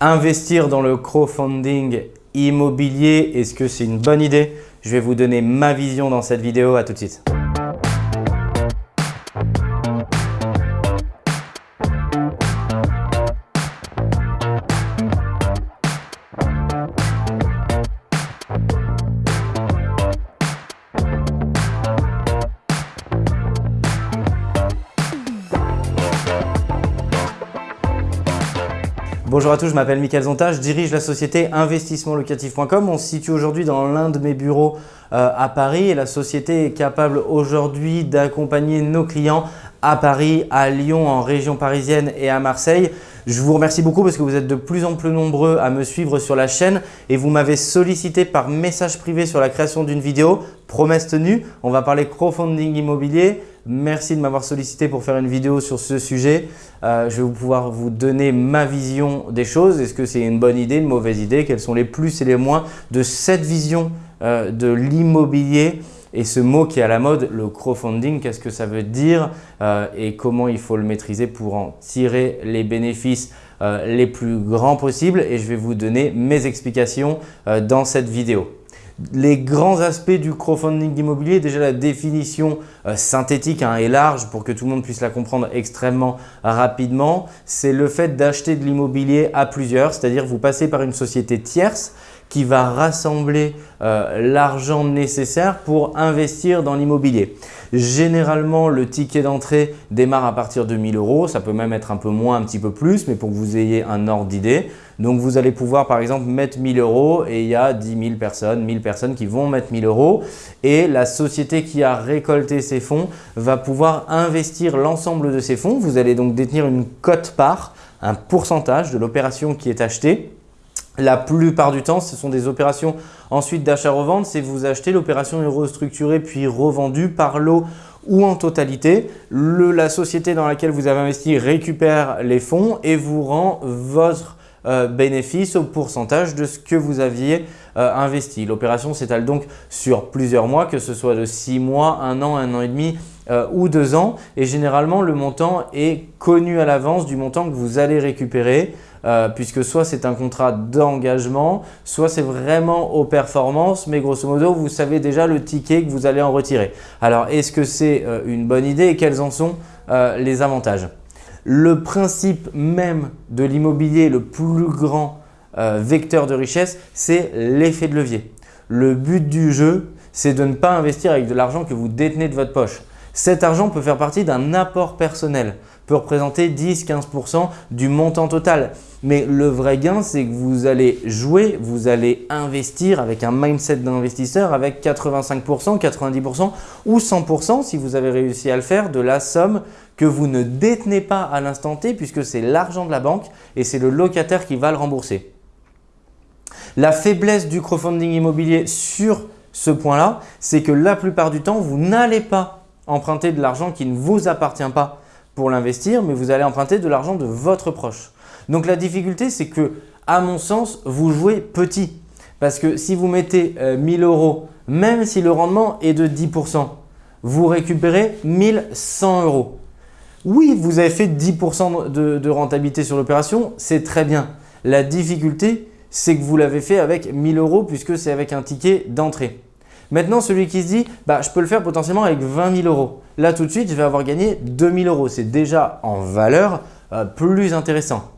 Investir dans le crowdfunding immobilier, est-ce que c'est une bonne idée? Je vais vous donner ma vision dans cette vidéo. À tout de suite. Bonjour à tous, je m'appelle Mickaël Zonta, je dirige la société investissementlocatif.com. On se situe aujourd'hui dans l'un de mes bureaux euh, à Paris et la société est capable aujourd'hui d'accompagner nos clients à Paris, à Lyon, en région parisienne et à Marseille. Je vous remercie beaucoup parce que vous êtes de plus en plus nombreux à me suivre sur la chaîne et vous m'avez sollicité par message privé sur la création d'une vidéo. Promesse tenue, on va parler crowdfunding immobilier. Merci de m'avoir sollicité pour faire une vidéo sur ce sujet. Euh, je vais pouvoir vous donner ma vision des choses. Est-ce que c'est une bonne idée, une mauvaise idée? Quels sont les plus et les moins de cette vision euh, de l'immobilier? Et ce mot qui est à la mode, le crowdfunding, qu'est-ce que ça veut dire euh, et comment il faut le maîtriser pour en tirer les bénéfices les plus grands possibles. Et je vais vous donner mes explications dans cette vidéo. Les grands aspects du crowdfunding immobilier, déjà la définition euh, synthétique hein, et large pour que tout le monde puisse la comprendre extrêmement rapidement, c'est le fait d'acheter de l'immobilier à plusieurs, c'est-à-dire vous passez par une société tierce qui va rassembler euh, l'argent nécessaire pour investir dans l'immobilier. Généralement, le ticket d'entrée démarre à partir de 1000 euros. Ça peut même être un peu moins, un petit peu plus, mais pour que vous ayez un ordre d'idée. Donc, vous allez pouvoir par exemple mettre 1000 euros et il y a 10 000 personnes, 1000 personnes qui vont mettre 1000 euros. Et la société qui a récolté ces fonds va pouvoir investir l'ensemble de ces fonds. Vous allez donc détenir une cote-part, un pourcentage de l'opération qui est achetée la plupart du temps, ce sont des opérations ensuite d'achat-revente. C'est vous achetez l'opération est restructurée puis revendue par lot ou en totalité. la société dans laquelle vous avez investi récupère les fonds et vous rend votre euh, bénéfice au pourcentage de ce que vous aviez euh. L'opération s'étale donc sur plusieurs mois, que ce soit de six mois, un an, un an et demi euh, ou deux ans. Et généralement, le montant est connu à l'avance du montant que vous allez récupérer. Euh, puisque soit c'est un contrat d'engagement, soit c'est vraiment aux performances, mais grosso modo, vous savez déjà le ticket que vous allez en retirer. Alors, est-ce que c'est euh, une bonne idée et quels en sont les avantages? Le principe même de l'immobilier, le plus grand vecteur de richesse, c'est l'effet de levier. Le but du jeu, c'est de ne pas investir avec de l'argent que vous détenez de votre poche. Cet argent peut faire partie d'un apport personnel peut représenter 10-15% du montant total. Mais le vrai gain, c'est que vous allez jouer, vous allez investir avec un mindset d'investisseur avec 85%, 90% ou 100% si vous avez réussi à le faire de la somme que vous ne détenez pas à l'instant T puisque c'est l'argent de la banque et c'est le locataire qui va le rembourser. La faiblesse du crowdfunding immobilier sur ce point-là, c'est que la plupart du temps, vous n'allez pas emprunter de l'argent qui ne vous appartient pas pour l'investir, mais vous allez emprunter de l'argent de votre proche. Donc la difficulté, c'est que, à mon sens, vous jouez petit. Parce que si vous mettez 1000 euh, euros, même si le rendement est de 10%, vous récupérez 1100 euros. Oui, vous avez fait 10% de, de rentabilité sur l'opération, c'est très bien. La difficulté, c'est que vous l'avez fait avec 1000 euros puisque c'est avec un ticket d'entrée. Maintenant, celui qui se dit bah, « je peux le faire potentiellement avec 20 000 euros ». Là, tout de suite, je vais avoir gagné 2 000 euros. C'est déjà en valeur euh, plus intéressant.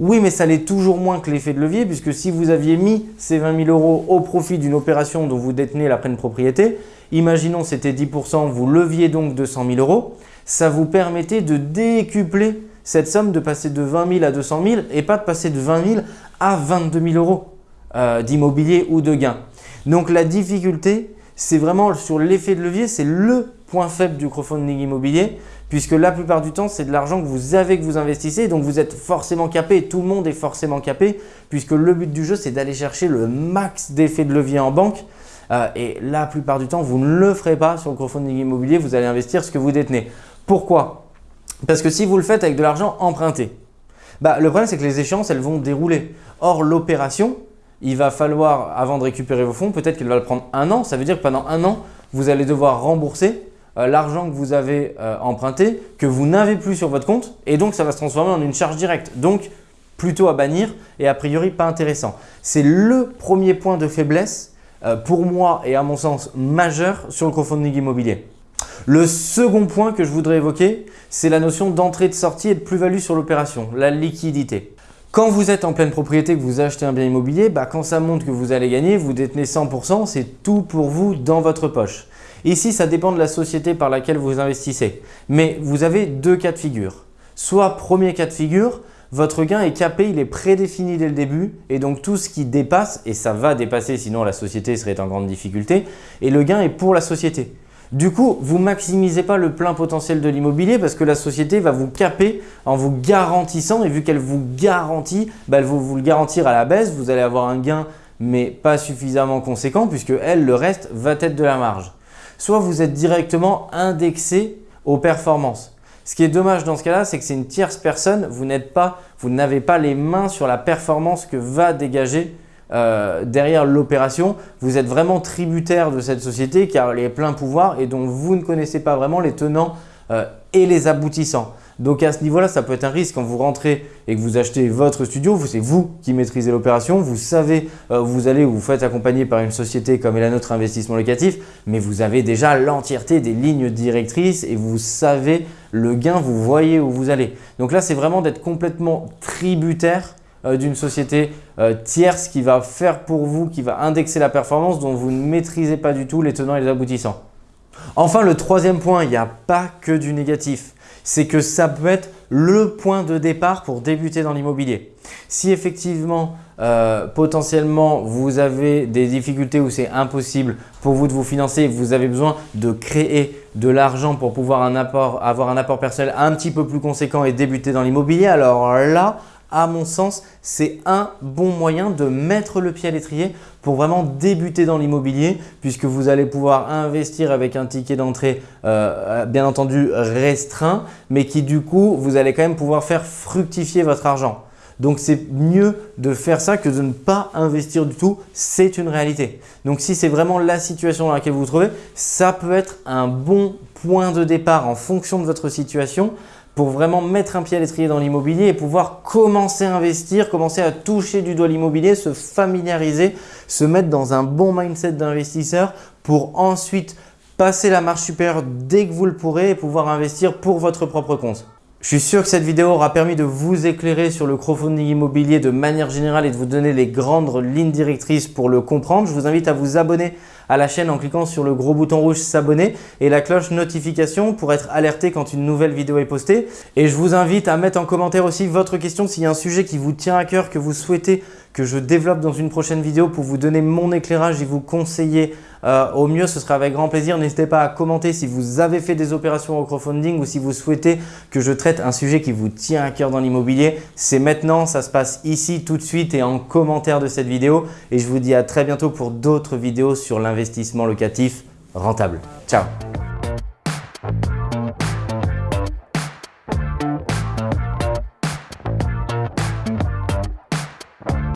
Oui, mais ça l'est toujours moins que l'effet de levier puisque si vous aviez mis ces 20 000 euros au profit d'une opération dont vous détenez la pleine propriété, imaginons c'était 10%, vous leviez donc 200 000 euros, ça vous permettait de décupler cette somme, de passer de 20 000 à 200 000 et pas de passer de 20 000 à 22 000 euros euh, d'immobilier ou de gain. Donc la difficulté, c'est vraiment sur l'effet de levier, c'est le point faible du crowdfunding immobilier puisque la plupart du temps, c'est de l'argent que vous avez que vous investissez, donc vous êtes forcément capé, tout le monde est forcément capé, puisque le but du jeu, c'est d'aller chercher le max d'effet de levier en banque. Euh, et la plupart du temps, vous ne le ferez pas sur le crowdfunding immobilier, vous allez investir ce que vous détenez. Pourquoi? Parce que si vous le faites avec de l'argent emprunté, bah, le problème, c'est que les échéances, elles vont dérouler. Or, l'opération, il va falloir, avant de récupérer vos fonds, peut-être qu'elle va le prendre un an. Ça veut dire que pendant un an, vous allez devoir rembourser euh, l'argent que vous avez euh, emprunté, que vous n'avez plus sur votre compte et donc ça va se transformer en une charge directe. Donc, plutôt à bannir et a priori pas intéressant. C'est le premier point de faiblesse euh, pour moi et à mon sens majeur sur le crowdfunding immobilier. Le second point que je voudrais évoquer, c'est la notion d'entrée de sortie et de plus-value sur l'opération, la liquidité. Quand vous êtes en pleine propriété, que vous achetez un bien immobilier, bah, quand ça monte que vous allez gagner, vous détenez 100%, c'est tout pour vous dans votre poche. Ici, ça dépend de la société par laquelle vous investissez. Mais vous avez deux cas de figure. Soit premier cas de figure, votre gain est capé, il est prédéfini dès le début et donc tout ce qui dépasse, et ça va dépasser sinon la société serait en grande difficulté, et le gain est pour la société. Du coup, vous maximisez pas le plein potentiel de l'immobilier parce que la société va vous caper en vous garantissant et vu qu'elle vous garantit, bah, elle va vous le garantir à la baisse, vous allez avoir un gain mais pas suffisamment conséquent puisque elle, le reste, va être de la marge. Soit vous êtes directement indexé aux performances. Ce qui est dommage dans ce cas-là, c'est que c'est une tierce personne, vous n'avez pas les mains sur la performance que va dégager euh, derrière l'opération. Vous êtes vraiment tributaire de cette société car elle est plein pouvoir et dont vous ne connaissez pas vraiment les tenants euh, et les aboutissants. Donc à ce niveau-là, ça peut être un risque quand vous rentrez et que vous achetez votre studio, c'est vous qui maîtrisez l'opération, vous savez, euh, vous allez ou vous faites accompagner par une société comme est la nôtre investissement locatif, mais vous avez déjà l'entièreté des lignes directrices et vous savez le gain, vous voyez où vous allez. Donc là, c'est vraiment d'être complètement tributaire d'une société euh, tierce qui va faire pour vous, qui va indexer la performance dont vous ne maîtrisez pas du tout les tenants et les aboutissants. Enfin, le troisième point, il n'y a pas que du négatif c'est que ça peut être le point de départ pour débuter dans l'immobilier. Si effectivement, euh, potentiellement, vous avez des difficultés où c'est impossible pour vous de vous financer, vous avez besoin de créer de l'argent pour pouvoir avoir un apport personnel un petit peu plus conséquent et débuter dans l'immobilier, alors là, à mon sens, c'est un bon moyen de mettre le pied à l'étrier pour vraiment débuter dans l'immobilier puisque vous allez pouvoir investir avec un ticket d'entrée euh, bien entendu restreint mais qui du coup, vous allez quand même pouvoir faire fructifier votre argent. Donc, c'est mieux de faire ça que de ne pas investir du tout. C'est une réalité. Donc, si c'est vraiment la situation dans laquelle vous vous trouvez, ça peut être un bon point de départ en fonction de votre situation pour vraiment mettre un pied à l'étrier dans l'immobilier et pouvoir commencer à investir, commencer à toucher du doigt l'immobilier, se familiariser, se mettre dans un bon mindset d'investisseur pour ensuite passer la marche supérieure dès que vous le pourrez et pouvoir investir pour votre propre compte. Je suis sûr que cette vidéo aura permis de vous éclairer sur le crowdfunding immobilier de manière générale et de vous donner les grandes lignes directrices pour le comprendre. Je vous invite à vous abonner à la chaîne en cliquant sur le gros bouton rouge s'abonner et la cloche notification pour être alerté quand une nouvelle vidéo est postée. Et je vous invite à mettre en commentaire aussi votre question s'il y a un sujet qui vous tient à cœur, que vous souhaitez que je développe dans une prochaine vidéo pour vous donner mon éclairage et vous conseiller euh, au mieux, ce sera avec grand plaisir. N'hésitez pas à commenter si vous avez fait des opérations au crowdfunding ou si vous souhaitez que je traite un sujet qui vous tient à cœur dans l'immobilier. C'est maintenant, ça se passe ici tout de suite et en commentaire de cette vidéo. Et je vous dis à très bientôt pour d'autres vidéos sur l'investissement locatif rentable. Ciao